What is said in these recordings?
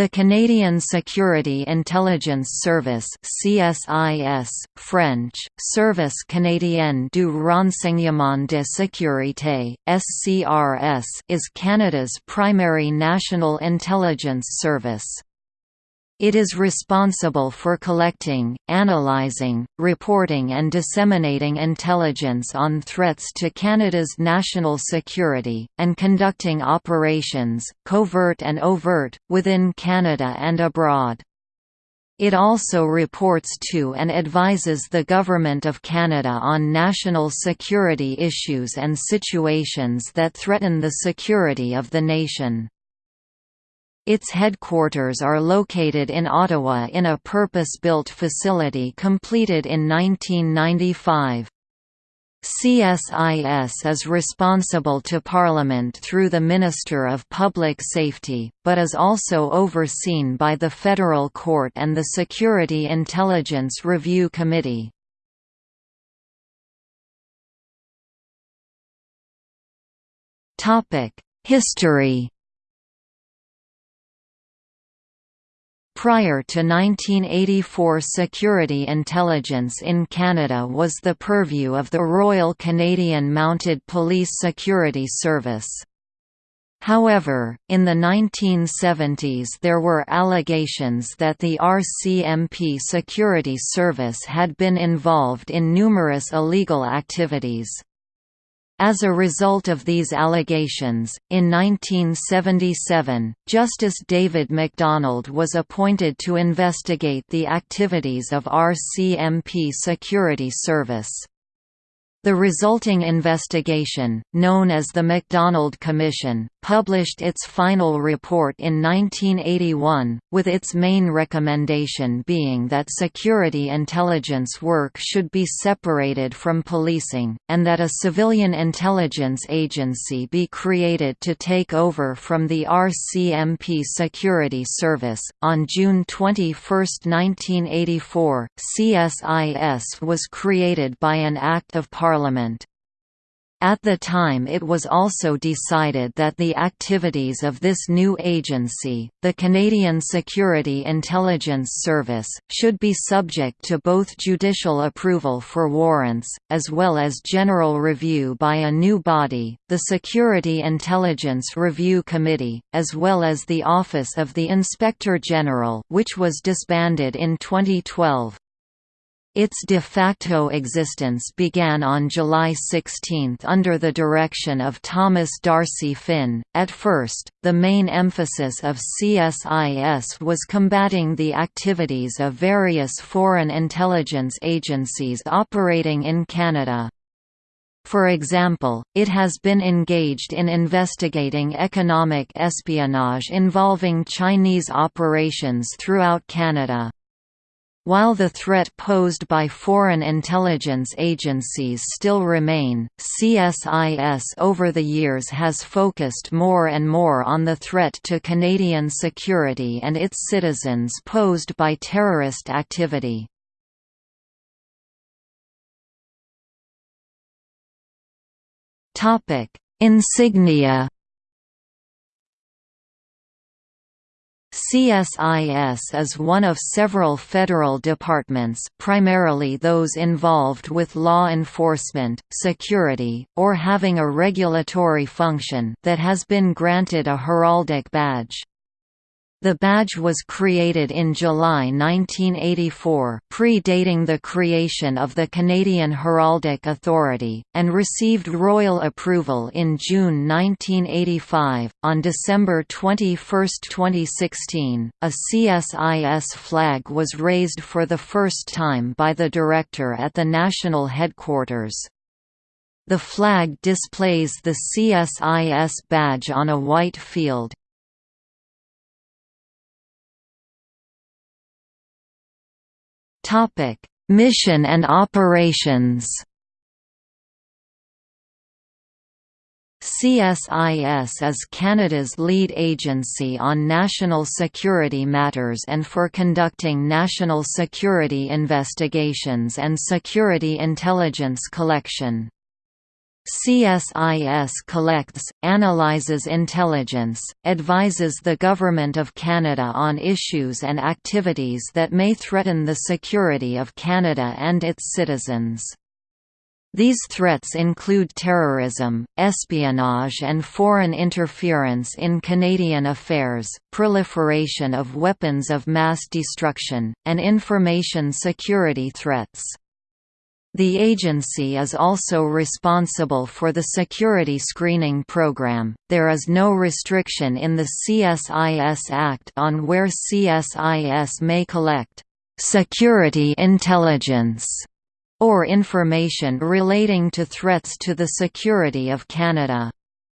The Canadian Security Intelligence Service CSIS, French, Service canadien du renseignement de sécurité, SCRS is Canada's primary national intelligence service. It is responsible for collecting, analyzing, reporting and disseminating intelligence on threats to Canada's national security, and conducting operations, covert and overt, within Canada and abroad. It also reports to and advises the Government of Canada on national security issues and situations that threaten the security of the nation. Its headquarters are located in Ottawa in a purpose-built facility completed in 1995. CSIS is responsible to Parliament through the Minister of Public Safety, but is also overseen by the Federal Court and the Security Intelligence Review Committee. History Prior to 1984 security intelligence in Canada was the purview of the Royal Canadian Mounted Police Security Service. However, in the 1970s there were allegations that the RCMP Security Service had been involved in numerous illegal activities. As a result of these allegations, in 1977, Justice David MacDonald was appointed to investigate the activities of RCMP Security Service. The resulting investigation, known as the MacDonald Commission, published its final report in 1981, with its main recommendation being that security intelligence work should be separated from policing, and that a civilian intelligence agency be created to take over from the RCMP Security Service. On June 21, 1984, CSIS was created by an Act of Parliament. At the time it was also decided that the activities of this new agency, the Canadian Security Intelligence Service, should be subject to both judicial approval for warrants, as well as general review by a new body, the Security Intelligence Review Committee, as well as the Office of the Inspector General which was disbanded in 2012. Its de facto existence began on July 16 under the direction of Thomas D'Arcy Finn. At first, the main emphasis of CSIS was combating the activities of various foreign intelligence agencies operating in Canada. For example, it has been engaged in investigating economic espionage involving Chinese operations throughout Canada. While the threat posed by foreign intelligence agencies still remain, CSIS over the years has focused more and more on the threat to Canadian security and its citizens posed by terrorist activity. Insignia CSIS is one of several federal departments primarily those involved with law enforcement, security, or having a regulatory function that has been granted a heraldic badge. The badge was created in July 1984 predating the creation of the Canadian Heraldic Authority, and received royal approval in June 1985. On December 21, 2016, a CSIS flag was raised for the first time by the Director at the national headquarters. The flag displays the CSIS badge on a white field, Topic: Mission and operations. CSIS is Canada's lead agency on national security matters and for conducting national security investigations and security intelligence collection. CSIS collects, analyzes intelligence, advises the Government of Canada on issues and activities that may threaten the security of Canada and its citizens. These threats include terrorism, espionage and foreign interference in Canadian affairs, proliferation of weapons of mass destruction, and information security threats. The agency is also responsible for the security screening program. There is no restriction in the CSIS Act on where CSIS may collect security intelligence or information relating to threats to the security of Canada.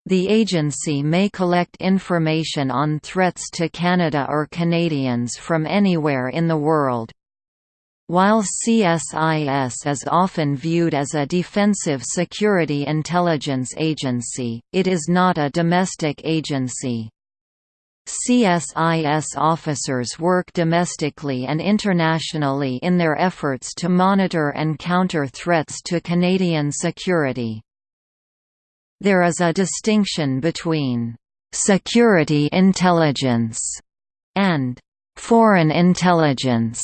The agency may collect information on threats to Canada or Canadians from anywhere in the world. While CSIS is often viewed as a defensive security intelligence agency, it is not a domestic agency. CSIS officers work domestically and internationally in their efforts to monitor and counter threats to Canadian security. There is a distinction between «security intelligence» and «foreign intelligence».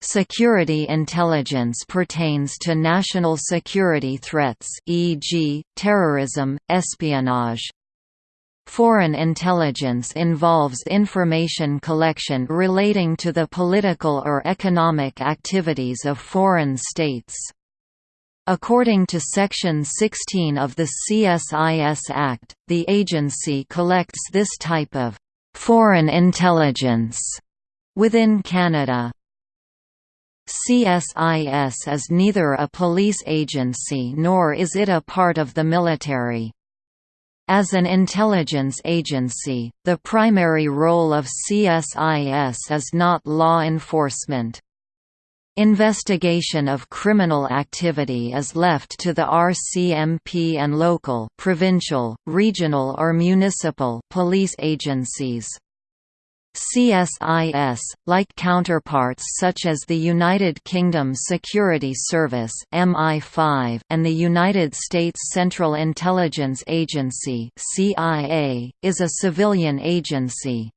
Security intelligence pertains to national security threats e.g., terrorism, espionage. Foreign intelligence involves information collection relating to the political or economic activities of foreign states. According to Section 16 of the CSIS Act, the agency collects this type of «foreign intelligence» within Canada. CSIS is neither a police agency nor is it a part of the military. As an intelligence agency, the primary role of CSIS is not law enforcement. Investigation of criminal activity is left to the RCMP and local provincial, regional or municipal police agencies. CSIS, like counterparts such as the United Kingdom Security Service MI5 and the United States Central Intelligence Agency CIA, is a civilian agency.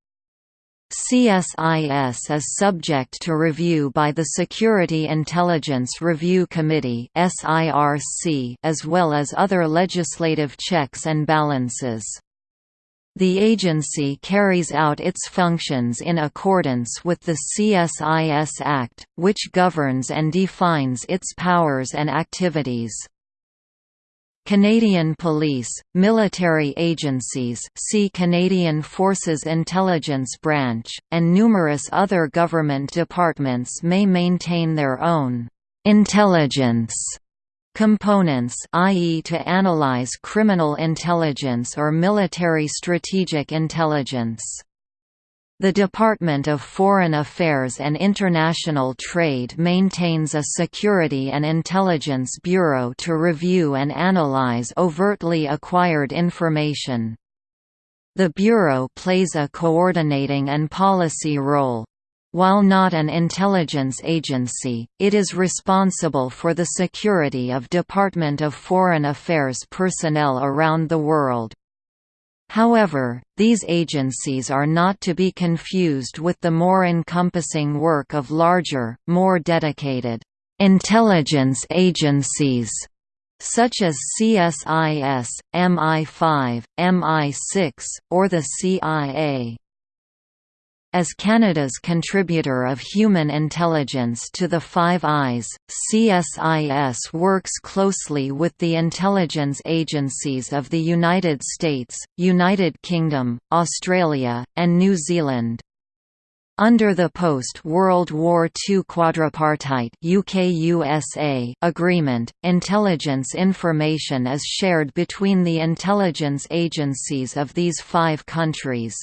CSIS is subject to review by the Security Intelligence Review Committee SIRC as well as other legislative checks and balances. The agency carries out its functions in accordance with the CSIS Act, which governs and defines its powers and activities. Canadian Police, military agencies see Canadian Forces Intelligence Branch, and numerous other government departments may maintain their own «intelligence» components i.e. to analyze criminal intelligence or military strategic intelligence. The Department of Foreign Affairs and International Trade maintains a Security and Intelligence Bureau to review and analyze overtly acquired information. The Bureau plays a coordinating and policy role, while not an intelligence agency, it is responsible for the security of Department of Foreign Affairs personnel around the world. However, these agencies are not to be confused with the more encompassing work of larger, more dedicated, intelligence agencies such as CSIS, MI5, MI6, or the CIA. As Canada's contributor of human intelligence to the Five Eyes, CSIS works closely with the intelligence agencies of the United States, United Kingdom, Australia, and New Zealand. Under the post-World War II quadripartite UK-USA agreement, intelligence information is shared between the intelligence agencies of these five countries.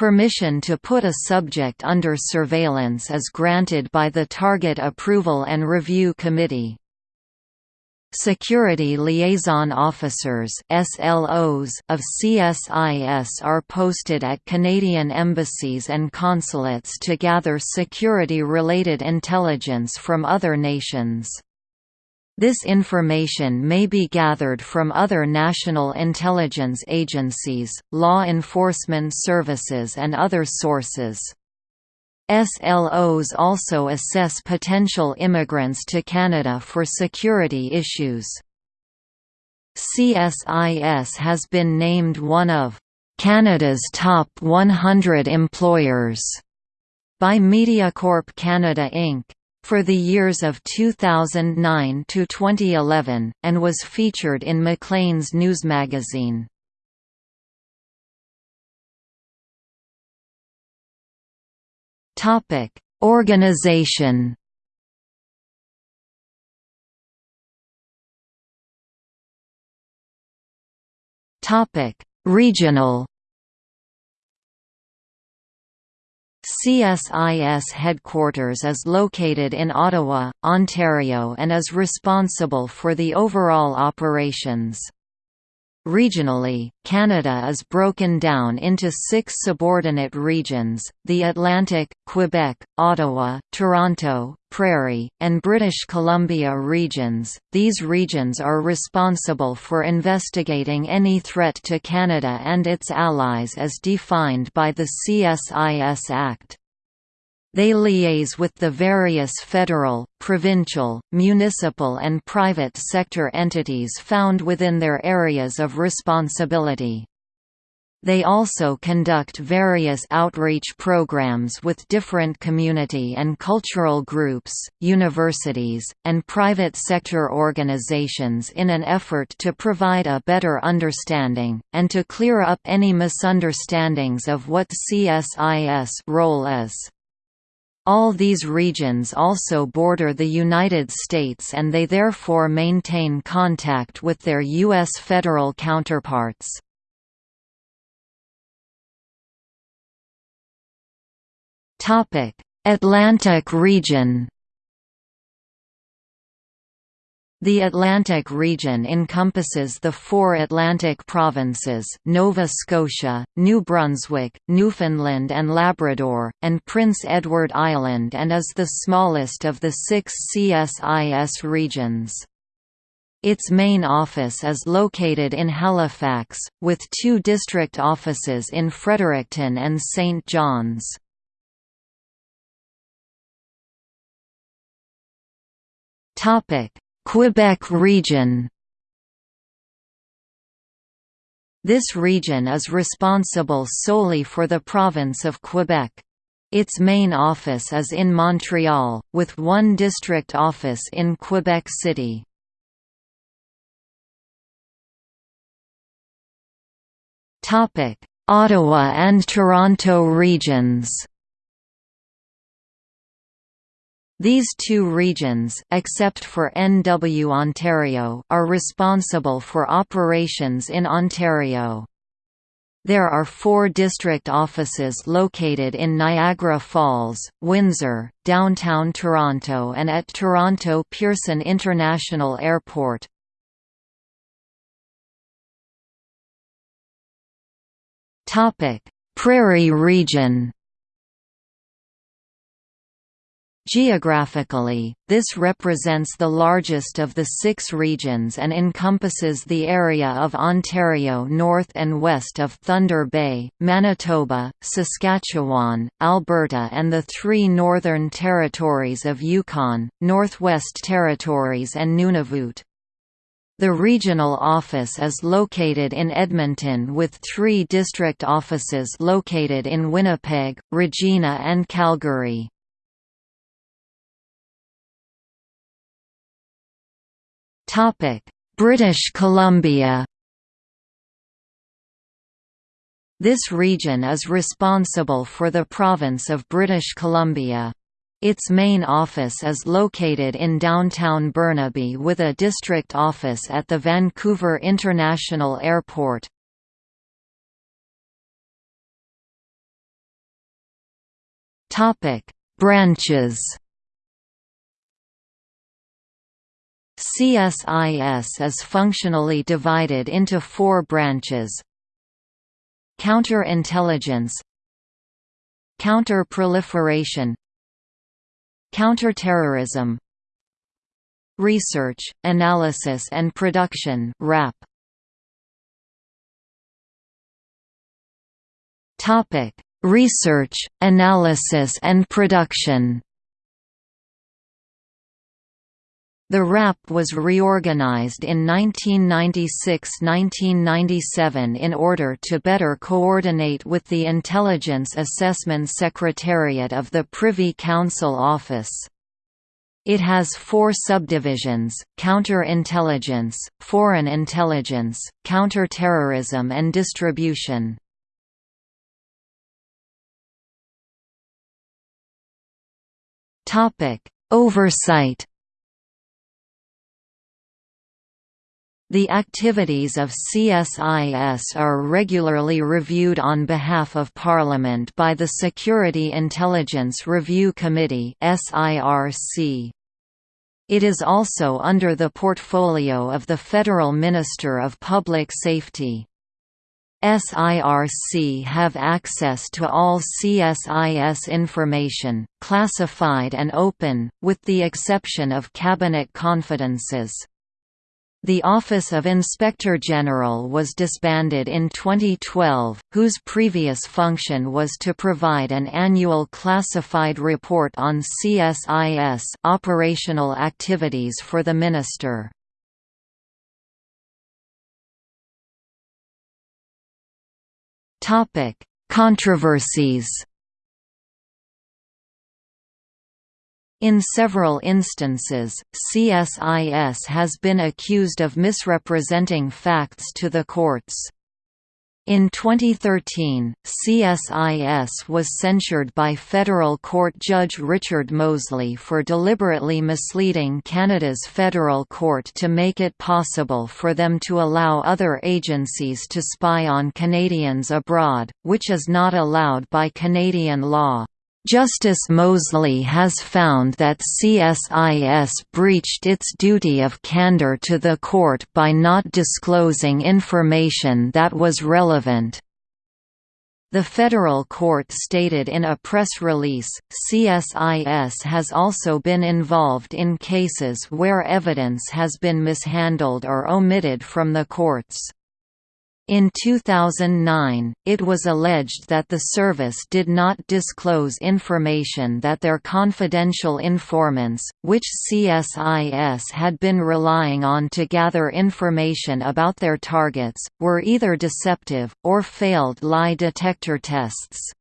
Permission to put a subject under surveillance is granted by the Target Approval and Review Committee. Security Liaison Officers SLOs of CSIS are posted at Canadian embassies and consulates to gather security-related intelligence from other nations. This information may be gathered from other national intelligence agencies, law enforcement services and other sources. SLOs also assess potential immigrants to Canada for security issues. CSIS has been named one of Canada's top 100 employers by MediaCorp Canada Inc for the years of 2009 to 2011, and was featured in Maclean's news magazine. Topic: Organization. Topic: Regional. CSIS headquarters is located in Ottawa, Ontario and is responsible for the overall operations. Regionally, Canada is broken down into six subordinate regions, the Atlantic, Quebec, Ottawa, Toronto, Prairie, and British Columbia regions. These regions are responsible for investigating any threat to Canada and its allies as defined by the CSIS Act. They liaise with the various federal, provincial, municipal and private sector entities found within their areas of responsibility. They also conduct various outreach programs with different community and cultural groups, universities, and private sector organizations in an effort to provide a better understanding, and to clear up any misunderstandings of what CSIS role is. All these regions also border the United States and they therefore maintain contact with their U.S. federal counterparts. Atlantic region The Atlantic region encompasses the four Atlantic provinces Nova Scotia, New Brunswick, Newfoundland and Labrador, and Prince Edward Island and is the smallest of the six CSIS regions. Its main office is located in Halifax, with two district offices in Fredericton and St. John's. Topic Quebec region This region is responsible solely for the province of Quebec. Its main office is in Montreal, with one district office in Quebec City. Ottawa and Toronto regions These two regions except for NW Ontario are responsible for operations in Ontario. There are four district offices located in Niagara Falls, Windsor, downtown Toronto and at Toronto Pearson International Airport. Prairie region Geographically, this represents the largest of the six regions and encompasses the area of Ontario north and west of Thunder Bay, Manitoba, Saskatchewan, Alberta and the three northern territories of Yukon, Northwest Territories and Nunavut. The regional office is located in Edmonton with three district offices located in Winnipeg, Regina and Calgary. British Columbia. This region is responsible for the province of British Columbia. Its main office is located in downtown Burnaby with a district office at the Vancouver International Airport. Branches CSIS is functionally divided into four branches Counterintelligence Counter-proliferation Counterterrorism Research, Analysis and Production RAP. Research, Analysis and Production. The RAP was reorganized in 1996–1997 in order to better coordinate with the Intelligence Assessment Secretariat of the Privy Council Office. It has four subdivisions, counterintelligence, foreign intelligence, counterterrorism and distribution. Oversight The activities of CSIS are regularly reviewed on behalf of Parliament by the Security Intelligence Review Committee. It is also under the portfolio of the Federal Minister of Public Safety. SIRC have access to all CSIS information, classified and open, with the exception of cabinet confidences. The Office of Inspector General was disbanded in 2012, whose previous function was to provide an annual classified report on CSIS operational activities for the minister. Controversies. In several instances, CSIS has been accused of misrepresenting facts to the courts. In 2013, CSIS was censured by federal court judge Richard Mosley for deliberately misleading Canada's federal court to make it possible for them to allow other agencies to spy on Canadians abroad, which is not allowed by Canadian law. Justice Mosley has found that CSIS breached its duty of candor to the court by not disclosing information that was relevant. The federal court stated in a press release, CSIS has also been involved in cases where evidence has been mishandled or omitted from the courts. In 2009, it was alleged that the service did not disclose information that their confidential informants, which CSIS had been relying on to gather information about their targets, were either deceptive, or failed lie detector tests.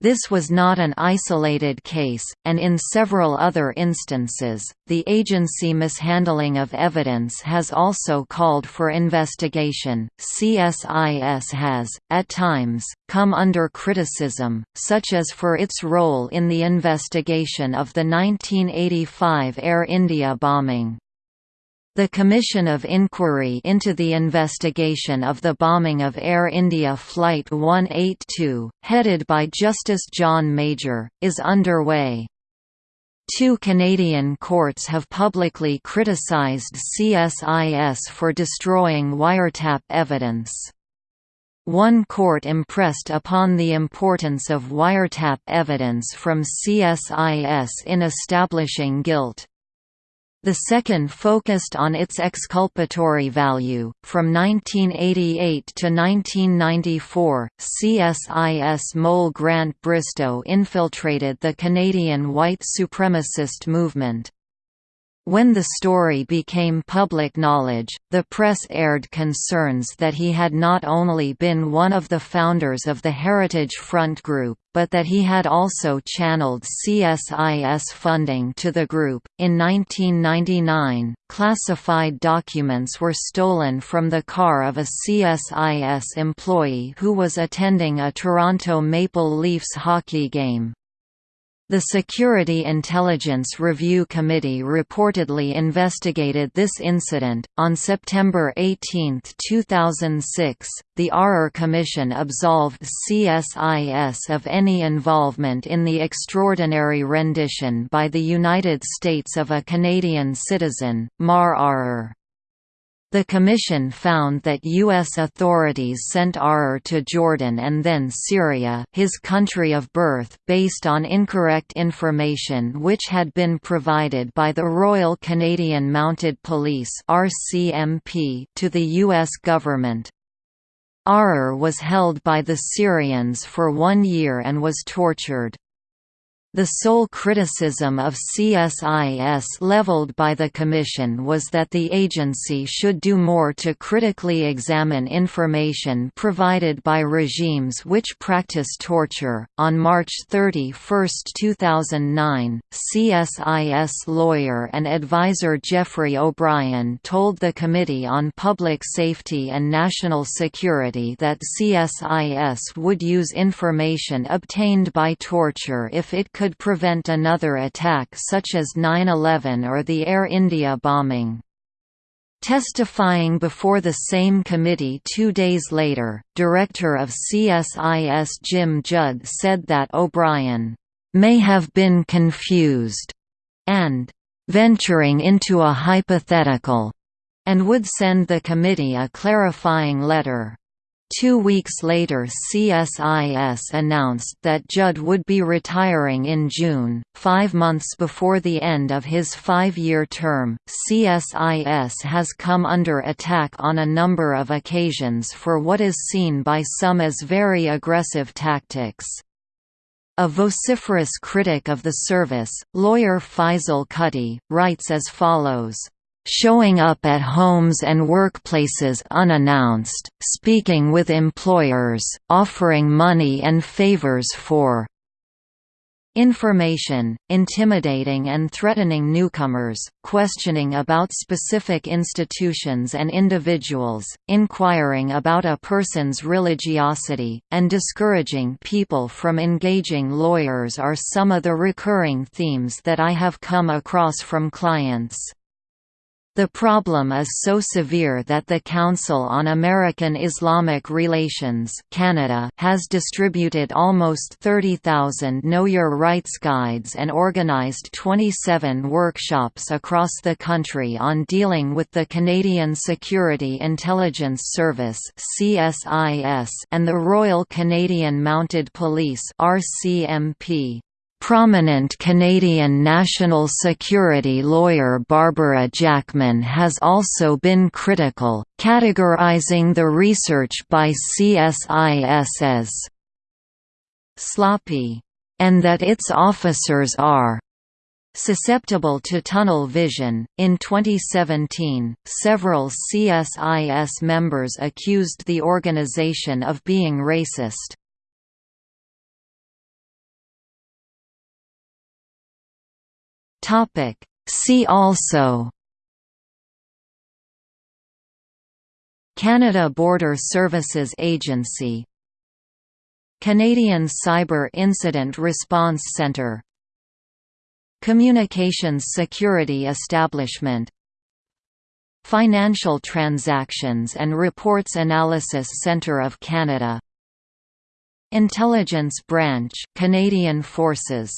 This was not an isolated case, and in several other instances, the agency mishandling of evidence has also called for investigation. CSIS has, at times, come under criticism, such as for its role in the investigation of the 1985 Air India bombing. The Commission of Inquiry into the investigation of the bombing of Air India Flight 182, headed by Justice John Major, is underway. Two Canadian courts have publicly criticised CSIS for destroying wiretap evidence. One court impressed upon the importance of wiretap evidence from CSIS in establishing guilt. The second focused on its exculpatory value. From 1988 to 1994, CSIS mole Grant Bristow infiltrated the Canadian white supremacist movement. When the story became public knowledge, the press aired concerns that he had not only been one of the founders of the Heritage Front Group, but that he had also channeled CSIS funding to the group. In 1999, classified documents were stolen from the car of a CSIS employee who was attending a Toronto Maple Leafs hockey game. The Security Intelligence Review Committee reportedly investigated this incident. On September 18, 2006, the Arar Commission absolved CSIS of any involvement in the extraordinary rendition by the United States of a Canadian citizen, Maher Arar. The Commission found that U.S. authorities sent Arar to Jordan and then Syria his country of birth based on incorrect information which had been provided by the Royal Canadian Mounted Police to the U.S. government. Arar was held by the Syrians for one year and was tortured. The sole criticism of CSIS leveled by the Commission was that the agency should do more to critically examine information provided by regimes which practice torture. On March 31, 2009, CSIS lawyer and advisor Geoffrey O'Brian told the Committee on Public Safety and National Security that CSIS would use information obtained by torture if it could prevent another attack such as 9-11 or the Air India bombing. Testifying before the same committee two days later, director of CSIS Jim Judd said that O'Brian, "...may have been confused," and "...venturing into a hypothetical," and would send the committee a clarifying letter. Two weeks later CSIS announced that Judd would be retiring in June, five months before the end of his five-year term. CSIS has come under attack on a number of occasions for what is seen by some as very aggressive tactics. A vociferous critic of the service, lawyer Faisal Kutty, writes as follows showing up at homes and workplaces unannounced, speaking with employers, offering money and favors for information, intimidating and threatening newcomers, questioning about specific institutions and individuals, inquiring about a person's religiosity, and discouraging people from engaging lawyers are some of the recurring themes that I have come across from clients. The problem is so severe that the Council on American Islamic Relations Canada has distributed almost 30,000 Know Your Rights guides and organized 27 workshops across the country on dealing with the Canadian Security Intelligence Service and the Royal Canadian Mounted Police RCMP. Prominent Canadian national security lawyer Barbara Jackman has also been critical, categorizing the research by CSIS as «sloppy» and that its officers are susceptible to tunnel vision. In 2017, several CSIS members accused the organization of being racist. Topic. See also Canada Border Services Agency Canadian Cyber Incident Response Centre Communications Security Establishment Financial Transactions and Reports Analysis Centre of Canada Intelligence Branch Canadian Forces